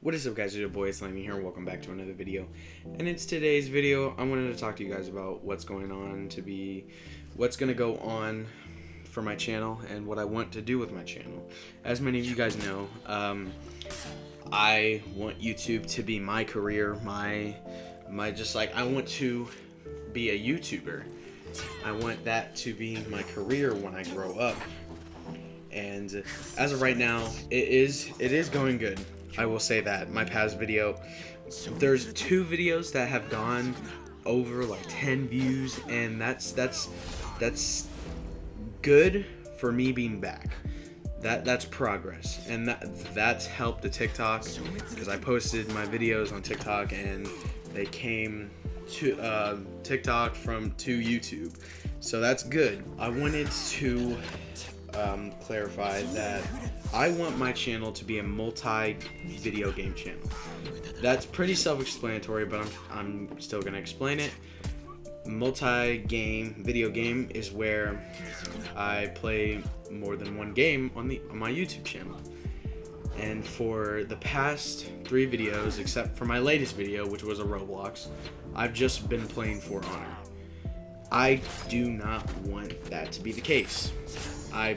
What is up guys, it's your boy Slimy here and welcome back to another video. And it's today's video, I wanted to talk to you guys about what's going on to be, what's going to go on for my channel and what I want to do with my channel. As many of you guys know, um, I want YouTube to be my career, my, my just like, I want to be a YouTuber. I want that to be my career when I grow up. And as of right now, it is it is going good. I will say that. My past video, there's two videos that have gone over like 10 views and that's that's that's good for me being back. That that's progress and that that's helped the TikTok because I posted my videos on TikTok and they came to uh, TikTok from to YouTube. So that's good. I wanted to um, clarify that I want my channel to be a multi-video game channel. That's pretty self-explanatory, but I'm, I'm still going to explain it. Multi-game video game is where I play more than one game on the on my YouTube channel. And for the past three videos, except for my latest video, which was a Roblox, I've just been playing For Honor. I do not want that to be the case. I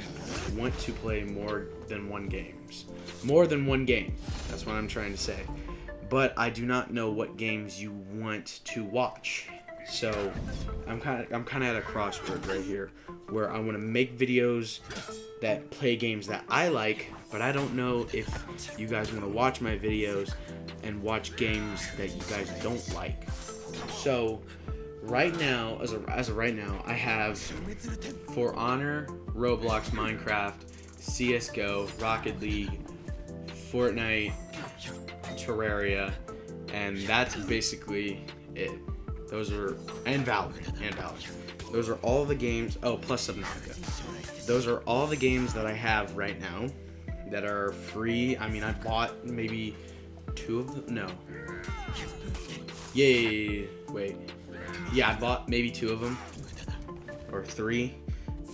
want to play more than one games. More than one game. That's what I'm trying to say. But I do not know what games you want to watch. So I'm kind of I'm kind of at a crossroads right here where I want to make videos that play games that I like, but I don't know if you guys want to watch my videos and watch games that you guys don't like. So right now, as of, as of right now, I have For Honor, Roblox, Minecraft, CSGO, Rocket League, Fortnite, Terraria, and that's basically it. Those are, and Valorant, and Valorant. Those are all the games, oh, plus Subnautica. Those are all the games that I have right now that are free. I mean, I bought maybe two of them, no. Yay, wait. Yeah, I bought maybe two of them, or three.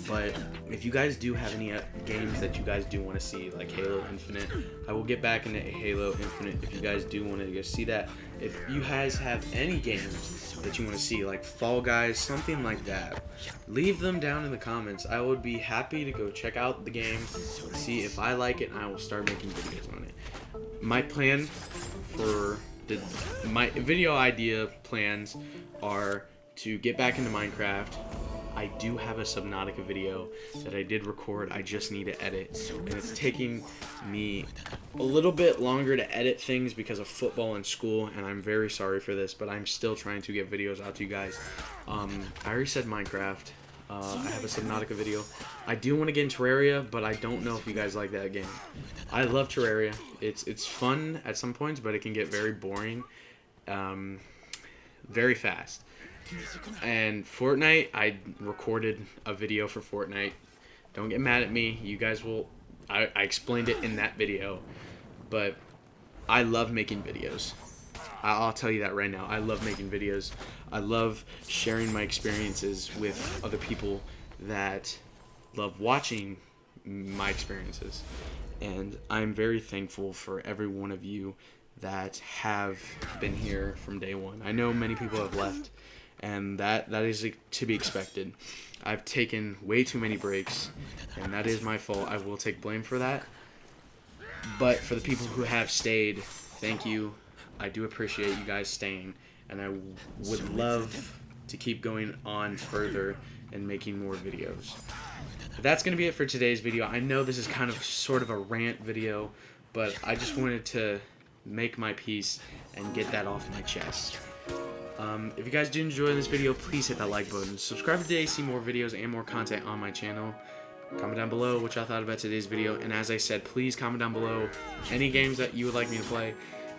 But if you guys do have any uh, games that you guys do want to see, like Halo Infinite, I will get back into Halo Infinite if you guys do want to go see that. If you guys have any games that you want to see, like Fall Guys, something like that, leave them down in the comments. I would be happy to go check out the game, see if I like it, and I will start making videos on it. My plan for the, my video idea plans are to get back into Minecraft, I do have a Subnautica video that I did record. I just need to edit. And it's taking me a little bit longer to edit things because of football and school. And I'm very sorry for this, but I'm still trying to get videos out to you guys. Um, I already said Minecraft. Uh, I have a Subnautica video. I do want to get in Terraria, but I don't know if you guys like that game. I love Terraria. It's it's fun at some points, but it can get very boring, um, very fast. And Fortnite, I recorded a video for Fortnite. Don't get mad at me. You guys will. I, I explained it in that video. But I love making videos. I'll tell you that right now. I love making videos. I love sharing my experiences with other people that love watching my experiences. And I'm very thankful for every one of you that have been here from day one. I know many people have left and that that is to be expected. I've taken way too many breaks, and that is my fault. I will take blame for that. But for the people who have stayed, thank you. I do appreciate you guys staying, and I would love to keep going on further and making more videos. But that's going to be it for today's video. I know this is kind of sort of a rant video, but I just wanted to make my peace and get that off my chest. Um, if you guys did enjoy this video, please hit that like button. Subscribe today to see more videos and more content on my channel. Comment down below what y'all thought about today's video. And as I said, please comment down below any games that you would like me to play.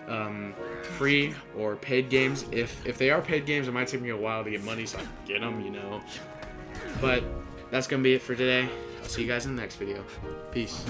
Um, free or paid games. If, if they are paid games, it might take me a while to get money so I can get them, you know. But that's going to be it for today. I'll see you guys in the next video. Peace.